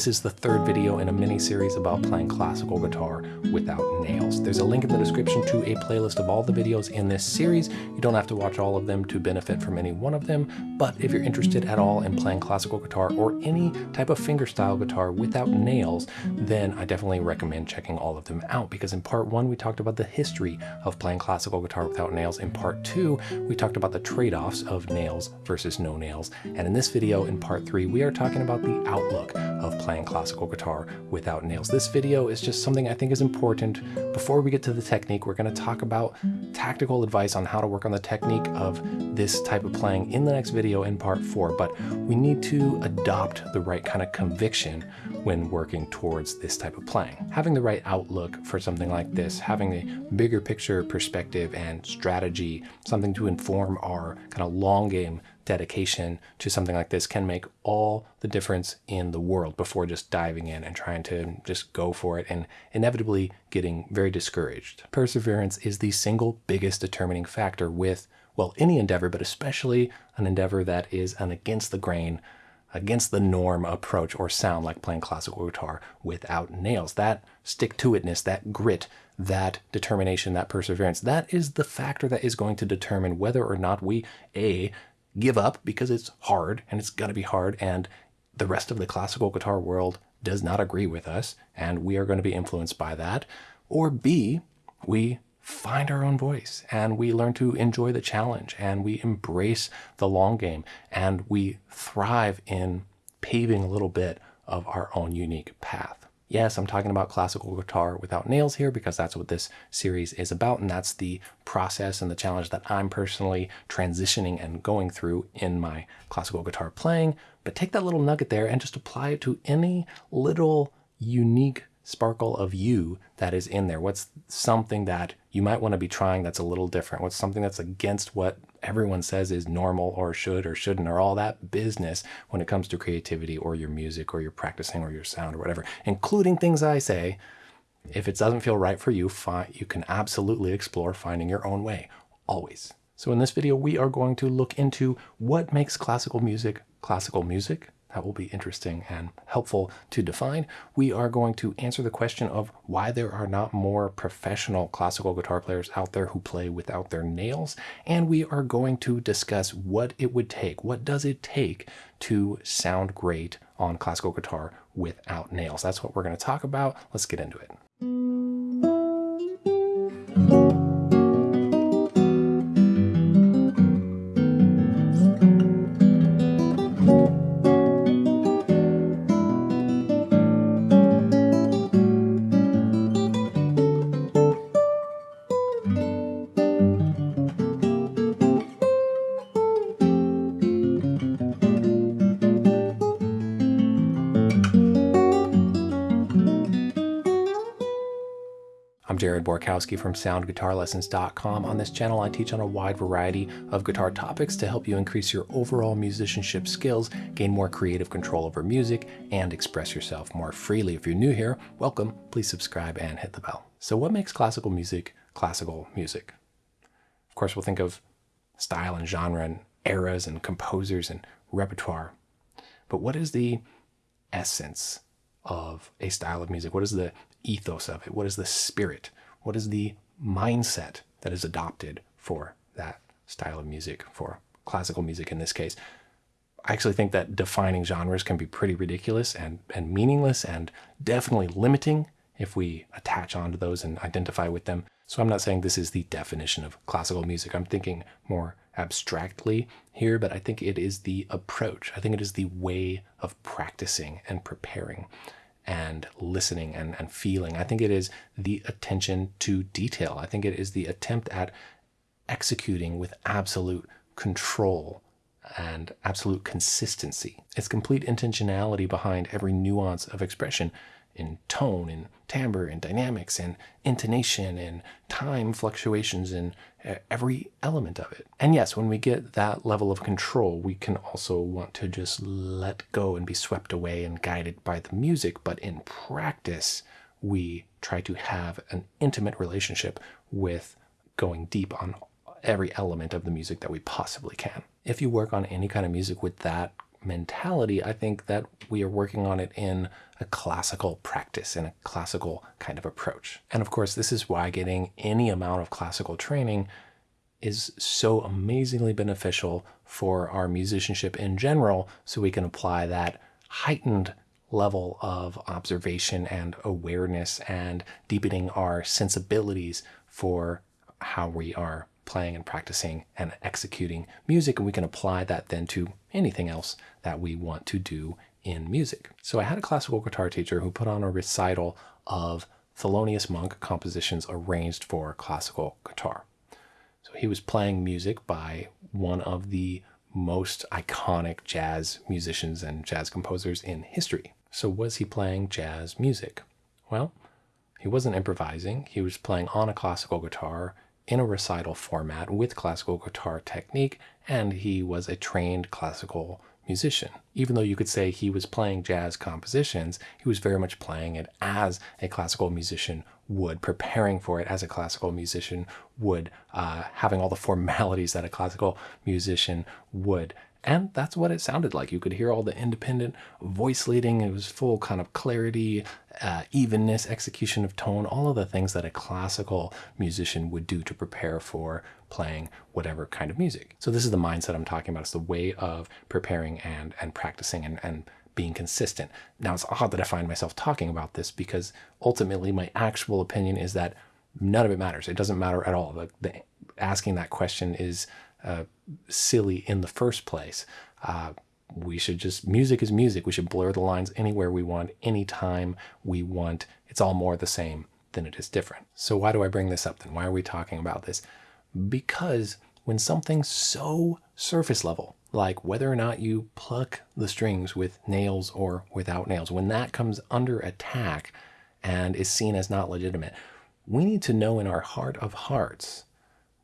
This is the third video in a mini-series about playing classical guitar without nails. There's a link in the description to a playlist of all the videos in this series. You don't have to watch all of them to benefit from any one of them, but if you're interested at all in playing classical guitar or any type of fingerstyle guitar without nails, then I definitely recommend checking all of them out because in part one, we talked about the history of playing classical guitar without nails. In part two, we talked about the trade-offs of nails versus no nails. And in this video, in part three, we are talking about the outlook of playing classical guitar without nails. This video is just something I think is important. Before we get to the technique, we're going to talk about tactical advice on how to work on the technique of this type of playing in the next video in part four, but we need to adopt the right kind of conviction when working towards this type of playing. Having the right outlook for something like this, having a bigger picture perspective and strategy, something to inform our kind of long game dedication to something like this can make all the difference in the world before just diving in and trying to just go for it and inevitably getting very discouraged. Perseverance is the single biggest determining factor with, well, any endeavor, but especially an endeavor that is an against the grain against the norm approach or sound like playing classical guitar without nails. That stick-to-itness, that grit, that determination, that perseverance, that is the factor that is going to determine whether or not we, A, give up because it's hard and it's going to be hard and the rest of the classical guitar world does not agree with us and we are going to be influenced by that, or B, we find our own voice and we learn to enjoy the challenge and we embrace the long game and we thrive in paving a little bit of our own unique path. Yes, I'm talking about classical guitar without nails here because that's what this series is about and that's the process and the challenge that I'm personally transitioning and going through in my classical guitar playing. But take that little nugget there and just apply it to any little unique sparkle of you that is in there? What's something that you might want to be trying that's a little different? What's something that's against what everyone says is normal or should or shouldn't or all that business when it comes to creativity or your music or your practicing or your sound or whatever, including things I say. If it doesn't feel right for you, you can absolutely explore finding your own way, always. So in this video, we are going to look into what makes classical music classical music, that will be interesting and helpful to define. We are going to answer the question of why there are not more professional classical guitar players out there who play without their nails. And we are going to discuss what it would take. What does it take to sound great on classical guitar without nails? That's what we're going to talk about. Let's get into it. Jared Borkowski from SoundGuitarLessons.com. On this channel, I teach on a wide variety of guitar topics to help you increase your overall musicianship skills, gain more creative control over music, and express yourself more freely. If you're new here, welcome. Please subscribe and hit the bell. So what makes classical music classical music? Of course, we'll think of style and genre and eras and composers and repertoire. But what is the essence of a style of music? What is the ethos of it? What is the spirit? What is the mindset that is adopted for that style of music, for classical music in this case? I actually think that defining genres can be pretty ridiculous and, and meaningless and definitely limiting if we attach onto those and identify with them. So I'm not saying this is the definition of classical music. I'm thinking more abstractly here, but I think it is the approach. I think it is the way of practicing and preparing and listening and, and feeling. I think it is the attention to detail. I think it is the attempt at executing with absolute control and absolute consistency. It's complete intentionality behind every nuance of expression in tone, in timbre, in dynamics, in intonation, in time fluctuations, in every element of it. And yes, when we get that level of control, we can also want to just let go and be swept away and guided by the music. But in practice, we try to have an intimate relationship with going deep on every element of the music that we possibly can. If you work on any kind of music with that mentality, I think that we are working on it in a classical practice, in a classical kind of approach. And of course, this is why getting any amount of classical training is so amazingly beneficial for our musicianship in general, so we can apply that heightened level of observation and awareness and deepening our sensibilities for how we are playing and practicing and executing music. And we can apply that then to anything else that we want to do in music. So I had a classical guitar teacher who put on a recital of Thelonious Monk compositions arranged for classical guitar. So he was playing music by one of the most iconic jazz musicians and jazz composers in history. So was he playing jazz music? Well, he wasn't improvising. He was playing on a classical guitar in a recital format with classical guitar technique, and he was a trained classical musician. Even though you could say he was playing jazz compositions, he was very much playing it as a classical musician would, preparing for it as a classical musician would, uh, having all the formalities that a classical musician would. And that's what it sounded like. You could hear all the independent voice leading. It was full kind of clarity, uh, evenness, execution of tone, all of the things that a classical musician would do to prepare for playing whatever kind of music. So this is the mindset I'm talking about. It's the way of preparing and, and practicing and, and being consistent. Now it's odd that I find myself talking about this because ultimately my actual opinion is that none of it matters. It doesn't matter at all. The, the asking that question is silly in the first place. Uh, we should just, music is music. We should blur the lines anywhere we want, anytime we want. It's all more the same than it is different. So why do I bring this up then? Why are we talking about this? Because when something's so surface level, like whether or not you pluck the strings with nails or without nails, when that comes under attack and is seen as not legitimate, we need to know in our heart of hearts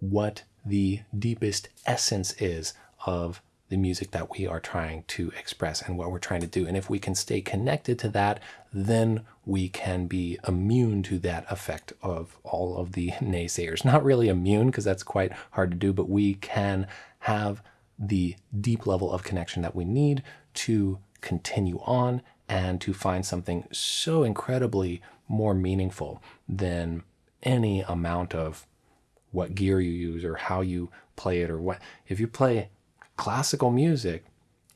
what the deepest essence is of the music that we are trying to express and what we're trying to do. And if we can stay connected to that, then we can be immune to that effect of all of the naysayers. Not really immune, because that's quite hard to do, but we can have the deep level of connection that we need to continue on and to find something so incredibly more meaningful than any amount of what gear you use or how you play it or what. If you play classical music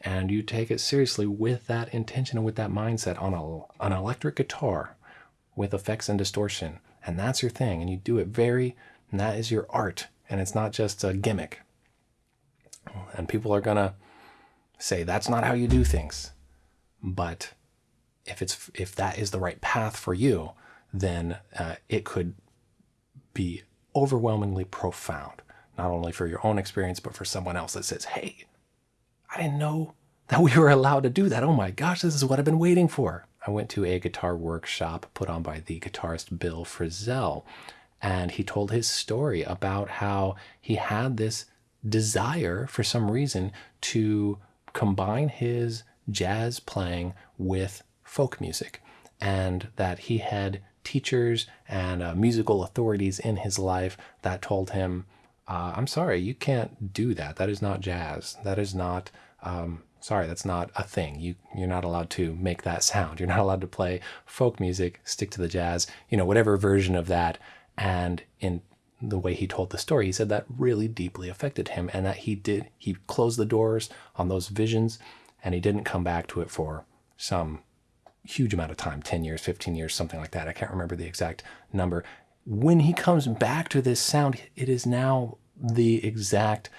and you take it seriously with that intention and with that mindset on a, an electric guitar with effects and distortion, and that's your thing, and you do it very, and that is your art, and it's not just a gimmick. And people are gonna say that's not how you do things. But if it's if that is the right path for you, then uh, it could be overwhelmingly profound, not only for your own experience, but for someone else that says, hey, I didn't know that we were allowed to do that. Oh my gosh, this is what I've been waiting for. I went to a guitar workshop put on by the guitarist Bill Frisell, and he told his story about how he had this desire for some reason to combine his jazz playing with folk music, and that he had teachers and uh, musical authorities in his life that told him, uh, I'm sorry, you can't do that. That is not jazz. That is not, um, sorry, that's not a thing. You, you're not allowed to make that sound. You're not allowed to play folk music, stick to the jazz, you know, whatever version of that. And in the way he told the story, he said that really deeply affected him and that he did, he closed the doors on those visions and he didn't come back to it for some huge amount of time 10 years 15 years something like that. I can't remember the exact number. When he comes back to this sound it is now the exact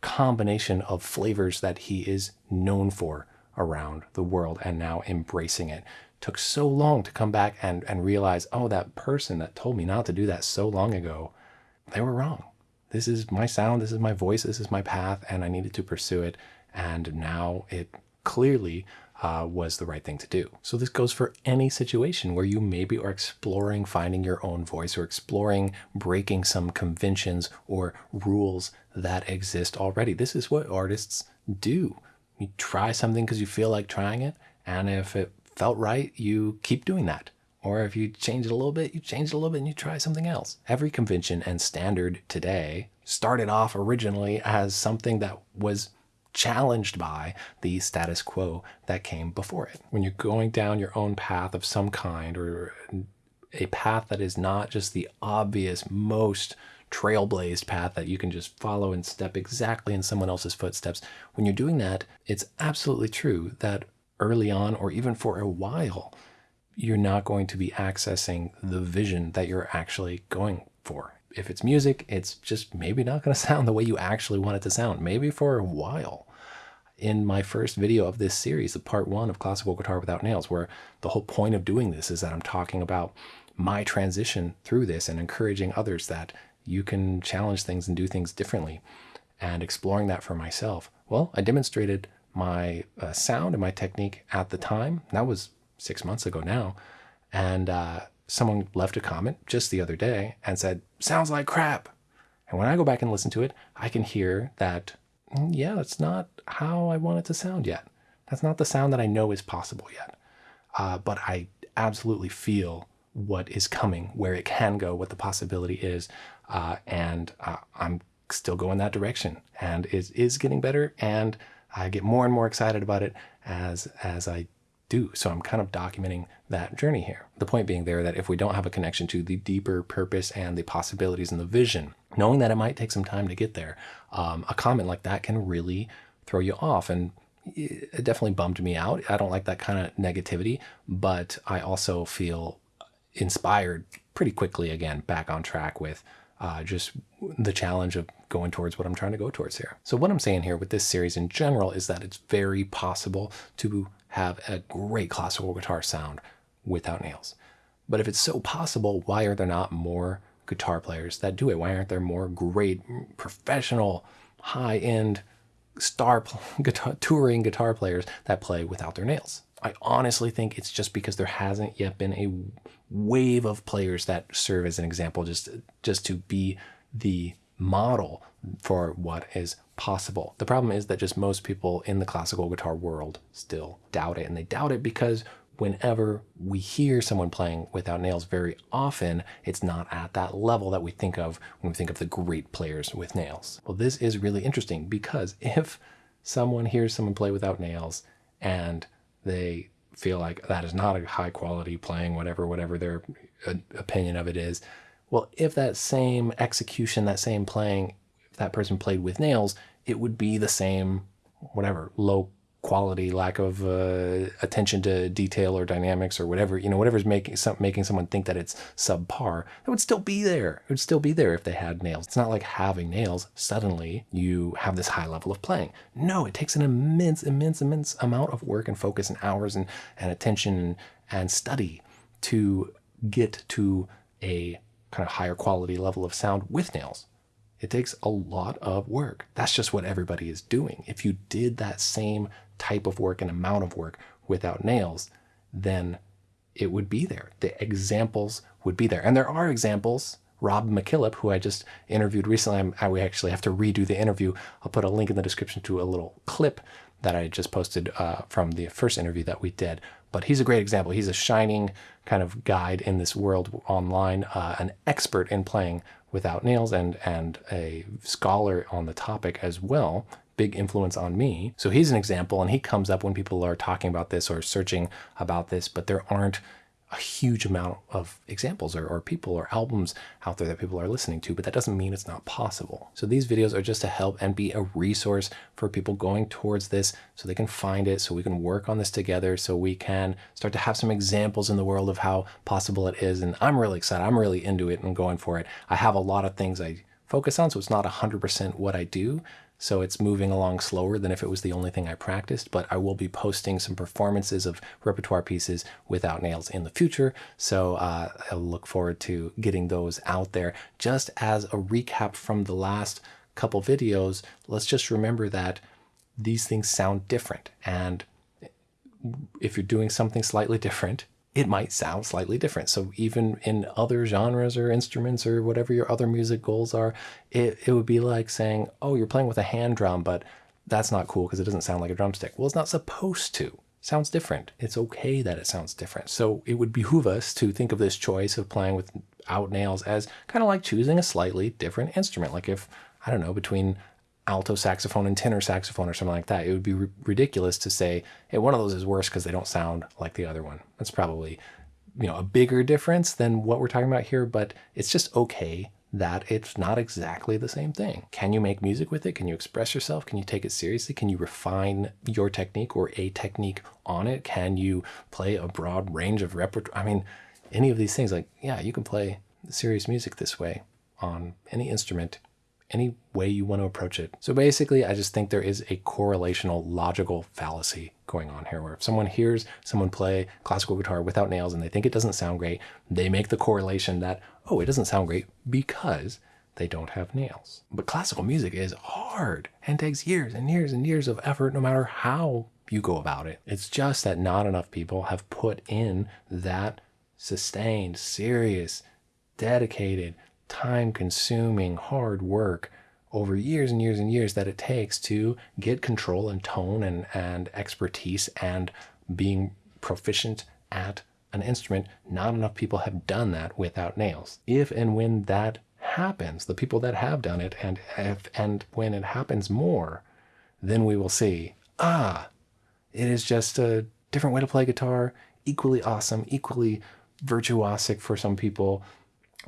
combination of flavors that he is known for around the world and now embracing it. Took so long to come back and and realize oh that person that told me not to do that so long ago they were wrong. This is my sound this is my voice this is my path and i needed to pursue it. And now it clearly uh, was the right thing to do. So this goes for any situation where you maybe are exploring finding your own voice or exploring breaking some conventions or rules that exist already. This is what artists do. You try something because you feel like trying it, and if it felt right, you keep doing that. Or if you change it a little bit, you change it a little bit and you try something else. Every convention and standard today started off originally as something that was challenged by the status quo that came before it. When you're going down your own path of some kind or a path that is not just the obvious, most trailblazed path that you can just follow and step exactly in someone else's footsteps. When you're doing that, it's absolutely true that early on or even for a while, you're not going to be accessing the vision that you're actually going for. If it's music, it's just maybe not going to sound the way you actually want it to sound, maybe for a while. In my first video of this series, the part one of Classical Guitar Without Nails, where the whole point of doing this is that I'm talking about my transition through this and encouraging others that you can challenge things and do things differently and exploring that for myself. Well, I demonstrated my uh, sound and my technique at the time. That was six months ago now. And uh, someone left a comment just the other day and said, sounds like crap. And when I go back and listen to it, I can hear that, mm, yeah, that's not how I want it to sound yet. That's not the sound that I know is possible yet. Uh, but I absolutely feel what is coming, where it can go, what the possibility is. Uh, and uh, I'm still going that direction and it is getting better. And I get more and more excited about it as, as I do. So I'm kind of documenting that journey here. The point being there that if we don't have a connection to the deeper purpose and the possibilities and the vision, knowing that it might take some time to get there, um, a comment like that can really throw you off. And it definitely bummed me out. I don't like that kind of negativity, but I also feel inspired pretty quickly again back on track with uh, just the challenge of going towards what I'm trying to go towards here. So what I'm saying here with this series in general is that it's very possible to have a great classical guitar sound without nails. But if it's so possible, why are there not more guitar players that do it? Why aren't there more great professional high-end star guitar, touring guitar players that play without their nails? I honestly think it's just because there hasn't yet been a wave of players that serve as an example just just to be the model for what is possible. The problem is that just most people in the classical guitar world still doubt it and they doubt it because whenever we hear someone playing without nails very often, it's not at that level that we think of when we think of the great players with nails. Well, this is really interesting because if someone hears someone play without nails and they feel like that is not a high quality playing, whatever, whatever their uh, opinion of it is. Well, if that same execution, that same playing, that person played with nails, it would be the same, whatever, low quality, lack of uh, attention to detail or dynamics or whatever, you know, whatever's making some, making someone think that it's subpar, it would still be there. It would still be there if they had nails. It's not like having nails, suddenly you have this high level of playing. No, it takes an immense, immense, immense amount of work and focus and hours and, and attention and study to get to a kind of higher quality level of sound with nails. It takes a lot of work. That's just what everybody is doing. If you did that same type of work and amount of work without nails, then it would be there. The examples would be there. And there are examples. Rob MacKillop, who I just interviewed recently, I we actually have to redo the interview. I'll put a link in the description to a little clip that I just posted uh, from the first interview that we did. But he's a great example. He's a shining kind of guide in this world online, uh, an expert in playing without nails and, and a scholar on the topic as well big influence on me. So he's an example and he comes up when people are talking about this or searching about this, but there aren't a huge amount of examples or, or, people or albums out there that people are listening to, but that doesn't mean it's not possible. So these videos are just to help and be a resource for people going towards this so they can find it, so we can work on this together, so we can start to have some examples in the world of how possible it is. And I'm really excited. I'm really into it and going for it. I have a lot of things I focus on, so it's not 100% what I do, so it's moving along slower than if it was the only thing I practiced, but I will be posting some performances of repertoire pieces without nails in the future, so uh, I'll look forward to getting those out there. Just as a recap from the last couple videos, let's just remember that these things sound different, and if you're doing something slightly different, it might sound slightly different. So even in other genres or instruments or whatever your other music goals are, it, it would be like saying, oh, you're playing with a hand drum, but that's not cool because it doesn't sound like a drumstick. Well, it's not supposed to. Sounds different. It's okay that it sounds different. So it would behoove us to think of this choice of playing without nails as kind of like choosing a slightly different instrument. Like if, I don't know, between alto saxophone and tenor saxophone or something like that. It would be ridiculous to say, hey, one of those is worse because they don't sound like the other one. That's probably, you know, a bigger difference than what we're talking about here, but it's just okay that it's not exactly the same thing. Can you make music with it? Can you express yourself? Can you take it seriously? Can you refine your technique or a technique on it? Can you play a broad range of repertoire? I mean, any of these things, like, yeah, you can play serious music this way on any instrument any way you want to approach it. So basically, I just think there is a correlational logical fallacy going on here where if someone hears someone play classical guitar without nails and they think it doesn't sound great, they make the correlation that, oh, it doesn't sound great because they don't have nails. But classical music is hard and takes years and years and years of effort no matter how you go about it. It's just that not enough people have put in that sustained, serious, dedicated, time consuming, hard work over years and years and years that it takes to get control and tone and, and expertise and being proficient at an instrument. Not enough people have done that without nails. If and when that happens, the people that have done it, and if, and when it happens more, then we will see, ah, it is just a different way to play guitar, equally awesome, equally virtuosic for some people,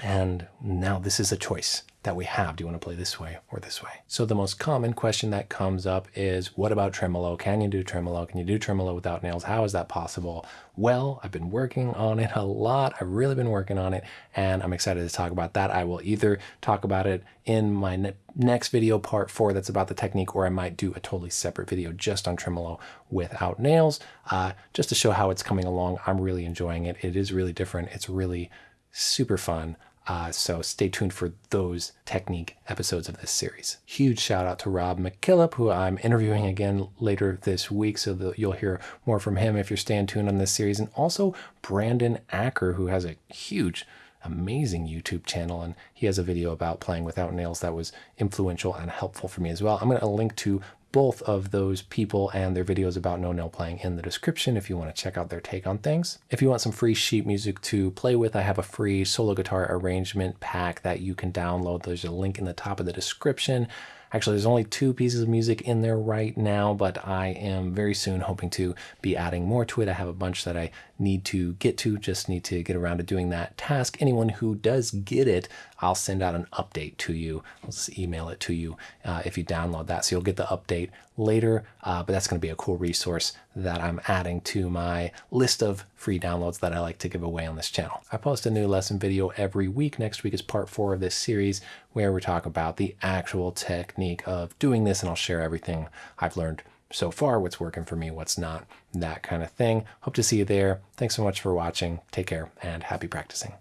and now this is a choice that we have. Do you want to play this way or this way? So the most common question that comes up is, what about tremolo? Can you do tremolo? Can you do tremolo without nails? How is that possible? Well, I've been working on it a lot. I've really been working on it and I'm excited to talk about that. I will either talk about it in my ne next video, part four, that's about the technique, or I might do a totally separate video just on tremolo without nails, uh, just to show how it's coming along. I'm really enjoying it. It is really different. It's really super fun. Uh, so stay tuned for those technique episodes of this series. Huge shout out to Rob MacKillop, who I'm interviewing again later this week. So that you'll hear more from him if you're staying tuned on this series. And also Brandon Acker, who has a huge amazing YouTube channel and he has a video about playing without nails that was influential and helpful for me as well. I'm going to link to both of those people and their videos about no nail playing in the description if you want to check out their take on things. If you want some free sheet music to play with, I have a free solo guitar arrangement pack that you can download. There's a link in the top of the description. Actually, there's only two pieces of music in there right now, but I am very soon hoping to be adding more to it. I have a bunch that I need to get to, just need to get around to doing that task. Anyone who does get it, I'll send out an update to you. I'll just email it to you uh, if you download that. So you'll get the update later, uh, but that's going to be a cool resource that I'm adding to my list of free downloads that I like to give away on this channel. I post a new lesson video every week. Next week is part four of this series where we talk about the actual technique of doing this and I'll share everything I've learned so far, what's working for me, what's not, that kind of thing. Hope to see you there. Thanks so much for watching. Take care and happy practicing.